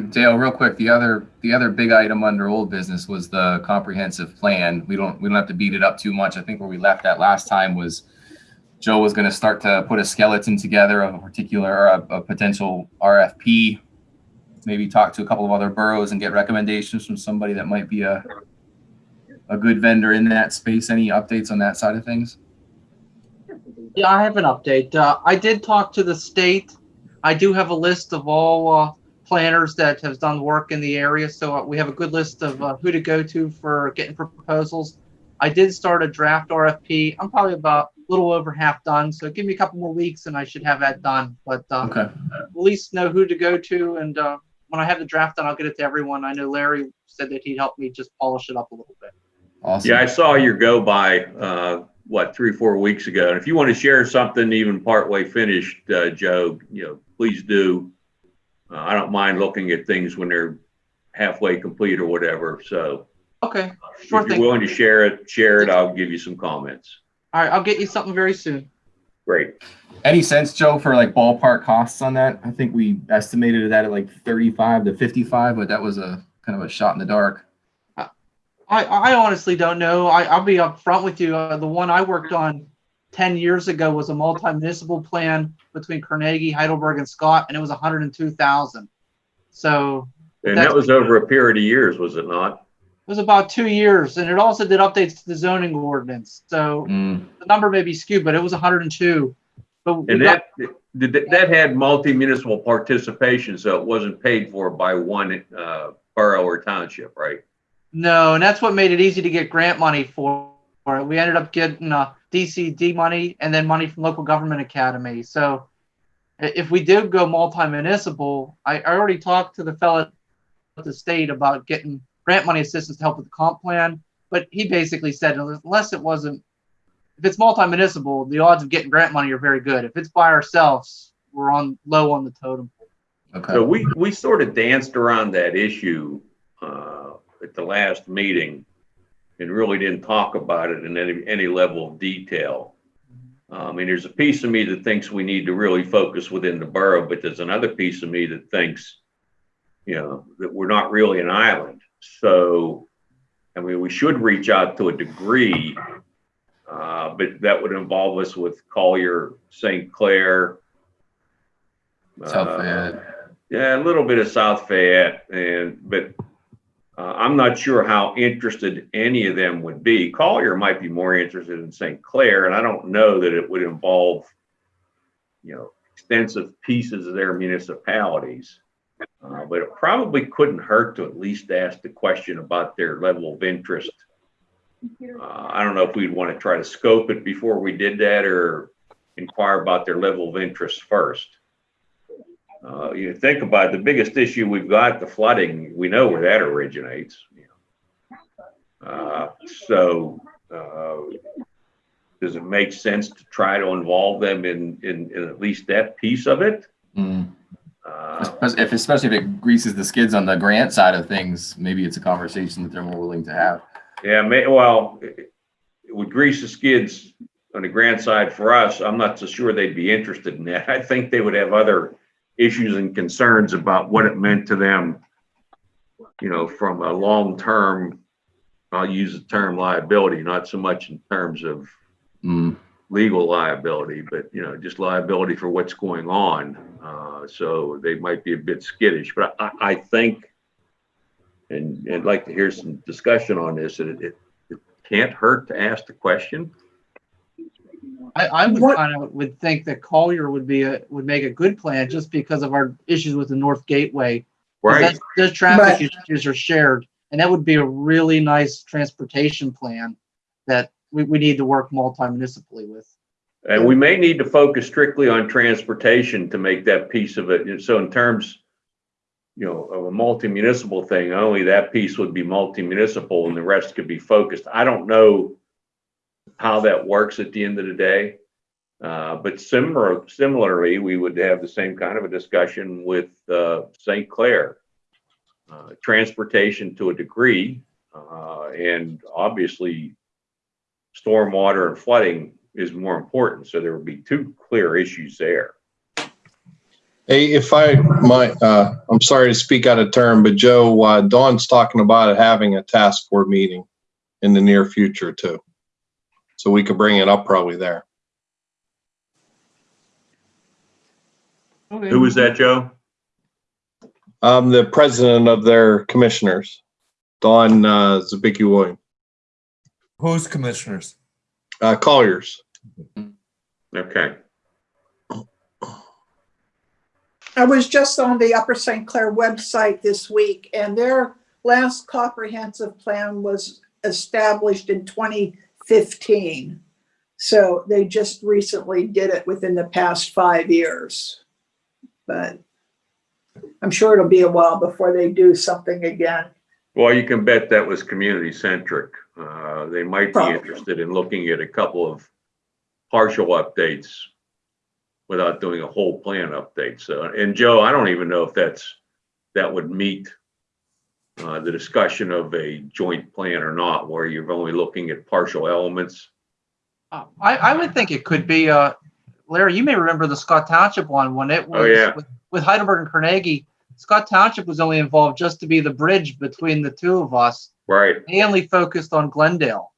Dale, real quick, the other, the other big item under old business was the comprehensive plan. We don't, we don't have to beat it up too much. I think where we left that last time was Joe was gonna start to put a skeleton together of a particular, a, a potential RFP. Maybe talk to a couple of other boroughs and get recommendations from somebody that might be a, a good vendor in that space. Any updates on that side of things? Yeah, I have an update. Uh, I did talk to the state. I do have a list of all uh, planners that have done work in the area, so uh, we have a good list of uh, who to go to for getting proposals. I did start a draft RFP. I'm probably about a little over half done, so give me a couple more weeks and I should have that done. But uh, Okay, at least know who to go to, and uh, when I have the draft done, I'll get it to everyone. I know Larry said that he'd help me just polish it up a little bit. awesome. Yeah, I saw your go by, uh, what, three, or four weeks ago. And if you want to share something even partway finished, uh, Joe, you know, please do. Uh, I don't mind looking at things when they're halfway complete or whatever. So Okay, if sure you're thing. willing to share it, share it. I'll give you some comments. All right, I'll get you something very soon. Great. Any sense, Joe, for like ballpark costs on that? I think we estimated that at like thirty-five to fifty-five, but that was a kind of a shot in the dark. I, I honestly don't know. I, I'll be upfront with you. Uh, the one I worked on 10 years ago was a multi-municipal plan between Carnegie, Heidelberg, and Scott, and it was 102,000. So And that was over a period of years, was it not? it was about two years, and it also did updates to the zoning ordinance. So Mm, the number may be skewed, but it was 102. But And that, did that that had multi-municipal participation, so it wasn't paid for by one, uh, borough or township, right? No, and that's what made it easy to get grant money for for it. We ended up getting uh, DCD money and then money from local government academy. So if we did go multi-municipal, I, I already talked to the fellow at the state about getting grant money assistance to help with the comp plan. But he basically said unless it wasn't, if it's multi-municipal, the odds of getting grant money are very good. If it's by ourselves, we're on low on the totem pole. okay. So we, we sort of danced around that issue uh, at the last meeting and really didn't talk about it in any, any level of detail. I mean, there's a piece of me that thinks we need to really focus within the borough, but there's another piece of me that thinks, you know, that we're not really an island. So, I mean, we should reach out to a degree, uh, but that would involve us with Collier, St. Clair. South uh, Fayette. yeah, a little bit of South Fayette, and but uh, I'm not sure how interested any of them would be. Collier might be more interested in St. Clair, and I don't know that it would involve, you know, extensive pieces of their municipalities. Uh, but it probably couldn't hurt to at least ask the question about their level of interest. Uh, I don't know if we'd want to try to scope it before we did that or inquire about their level of interest first. Uh, you think about it, the biggest issue we've got, the flooding, we know where that originates. you know. Uh, so, uh, does it make sense to try to involve them in, in, in at least that piece of it? Mm. Uh, Especially if, especially if it greases the skids on the grant side of things, maybe it's a conversation that they're more willing to have. yeah, may, well, it would grease the skids on the grant side for us. I'm not so sure they'd be interested in that. I think they would have other issues and concerns about what it meant to them, you know, from a long-term, I'll use the term liability, not so much in terms of Mm, legal liability, but, you know, just liability for what's going on. Uh, so they might be a bit skittish, but I, I think, and, and I'd like to hear some discussion on this, that it, it can't hurt to ask the question. I, I would What- kind of would think that Collier would be a would make a good plan just because of our issues with the North Gateway. Right, that's- Those traffic But- issues are shared, and that would be a really nice transportation plan that we, we need to work multi-municipally with. and we may need to focus strictly on transportation to make that piece of it. And so in terms, you know, of a multi-municipal thing, only that piece would be multi-municipal and the rest could be focused. I don't know how that works at the end of the day. Uh, but similar, similarly, we would have the same kind of a discussion with, uh, St. Clair. Uh, transportation to a degree, uh, and obviously stormwater and flooding is more important. So there would be two clear issues there. Hey, if I might, uh, I'm sorry to speak out of turn, but Joe, uh, Dawn's talking about having a task force meeting in the near future too. So we could bring it up probably there. Who was that, Joe? I'm the president of their commissioners, Don uh, Zabicki William, Who's commissioners? uh, Colliers. Okay. I was just on the Upper St. Clair website this week and their last comprehensive plan was established in 2015. So they just recently did it within the past five years. But I'm sure it'll be a while before they do something again. Well, you can bet that was community centric. Uh, they might be interested in looking at a couple of partial updates without doing a whole plan update. So, and Joe, I don't even know if that's, that would meet uh, the discussion of a joint plan or not, where you're only looking at partial elements. Uh, I, I would think it could be, uh, Larry, you may remember the Scott Township one when it was Oh, yeah. with, with Heidelberg and Carnegie. Scott Township was only involved just to be the bridge between the two of us. Right. They only focused on Glendale.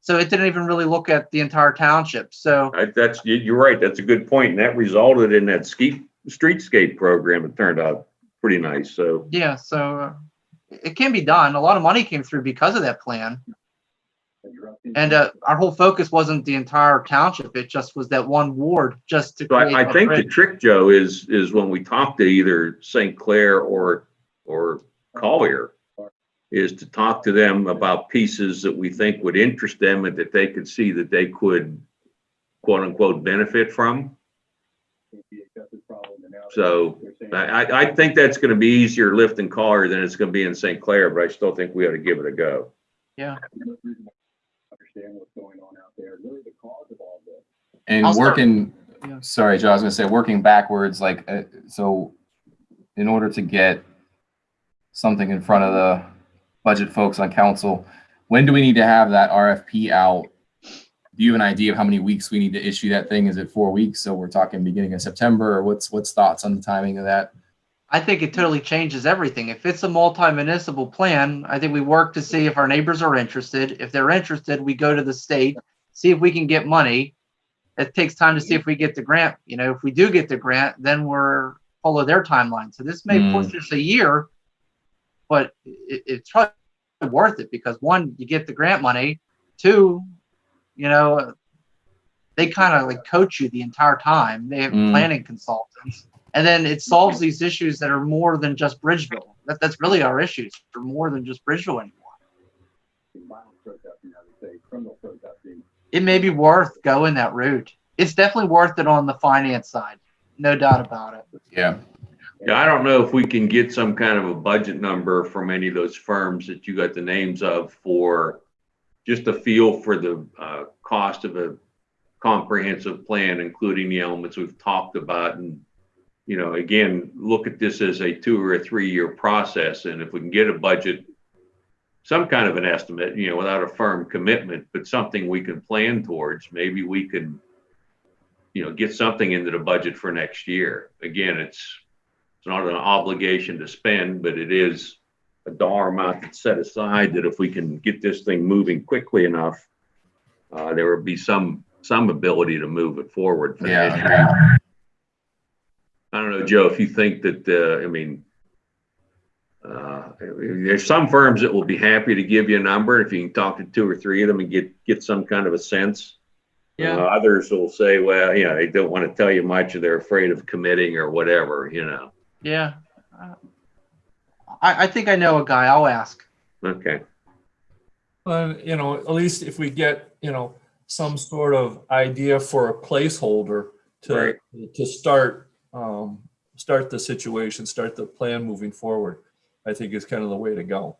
So it didn't even really look at the entire township. So I, that's, you, you're right. That's a good point. And that resulted in that ski, streetscape program. It turned out pretty nice. So, yeah, so uh, it can be done. A lot of money came through because of that plan. And uh, our whole focus wasn't the entire township. It just was that one ward just to So I, I think the trick, Joe, is, is when we talk to either St. Clair or, or Collier, is to talk to them about pieces that we think would interest them and that they could see that they could quote unquote benefit from. So I, I, I think that's gonna be easier lift in Collier than it's gonna be in St. Clair, but I still think we ought to give it a go. Yeah. And I'll start- working, Yeah. sorry, Joe, I was gonna say, working backwards, like, uh, so in order to get something in front of the budget folks on council, when do we need to have that RFP out? Do you have an idea of how many weeks we need to issue that thing? Is it four weeks? So we're talking beginning of September or what's, what's thoughts on the timing of that? I think it totally changes everything. If it's a multi-municipal plan, I think we work to see if our neighbors are interested. If they're interested, we go to the state, see if we can get money. It takes time to see if we get the grant. You know, if we do get the grant, then we're follow their timeline. So this may Hmm. push us a year, but it, it's probably worth it because one, you get the grant money. Two, you know, they kind of like coach you the entire time. They have Mm. planning consultants. And then it solves these issues that are more than just Bridgeville. That, that's really our issues. They're more than just Bridgeville anymore. It may be worth going that route. It's definitely worth it on the finance side. No doubt about it. Yeah, Yeah, I don't know if we can get some kind of a budget number from any of those firms that you got the names of for just a feel for the uh, cost of a comprehensive plan, including the elements we've talked about. And, you know, again, look at this as a two or a three-year process. And if we can get a budget, some kind of an estimate, you know, without a firm commitment, but something we can plan towards, maybe we can, you know, get something into the budget for next year. Again, it's, it's not an obligation to spend, but it is a dollar amount that's set aside that if we can get this thing moving quickly enough, uh, there would be some, some ability to move it forward. yeah, financially. agreed. I don't know, Joe, if you think that, uh, I mean, uh, there's some firms that will be happy to give you a number if you can talk to two or three of them and get, get some kind of a sense. Yeah. Uh, Others will say, well, you know, they don't want to tell you much or they're afraid of committing or whatever, you know. Yeah. I, I think I know a guy. I'll ask. Okay. Well, you know, at least if we get, you know, some sort of idea for a placeholder to, Right. to start, um, start the situation, start the plan moving forward, I think is kind of the way to go.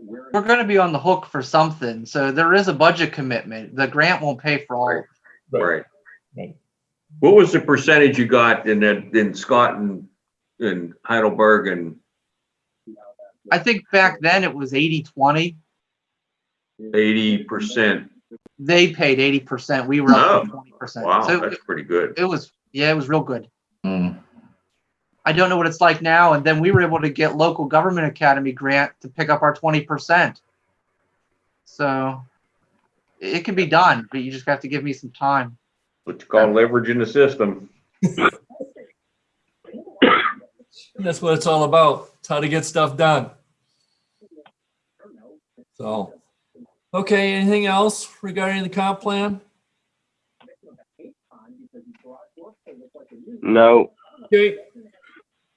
We're going to be on the hook for something. So there is a budget commitment. The grant won't pay for all. Right. Right. Right. What was the percentage you got in that, in Scott and, and Heidelberg and I think back then it was 80 20. eighty percent? They paid 80%. We were up to Oh, 20%. Wow, so that's it, pretty good. it was, yeah, it was real good. Mm. I don't know what it's like now. And then we were able to get local government academy grant to pick up our 20%. So it can be done, but you just have to give me some time. What you call leveraging the system. That's what it's all about. It's how to get stuff done. So, okay, anything else regarding the comp plan? No, Okay,